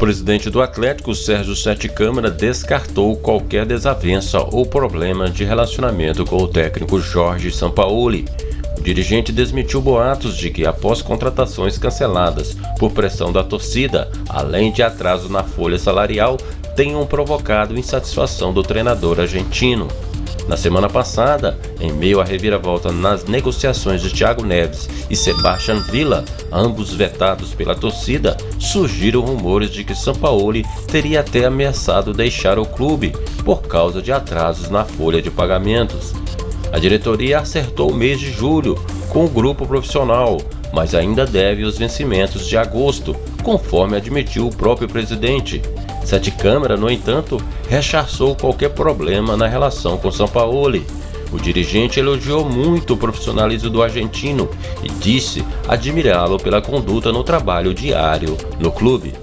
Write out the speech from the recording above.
presidente do Atlético, Sérgio Sete Câmara, descartou qualquer desavença ou problema de relacionamento com o técnico Jorge Sampaoli. O dirigente desmentiu boatos de que, após contratações canceladas por pressão da torcida, além de atraso na folha salarial, tenham provocado insatisfação do treinador argentino. Na semana passada, em meio à reviravolta nas negociações de Thiago Neves e Sebastian Villa, ambos vetados pela torcida, surgiram rumores de que Sampaoli teria até ameaçado deixar o clube por causa de atrasos na folha de pagamentos. A diretoria acertou o mês de julho com o grupo profissional, mas ainda deve os vencimentos de agosto, conforme admitiu o próprio presidente. Sete Câmara, no entanto, rechaçou qualquer problema na relação com Sampaoli. O dirigente elogiou muito o profissionalismo do argentino e disse admirá-lo pela conduta no trabalho diário no clube.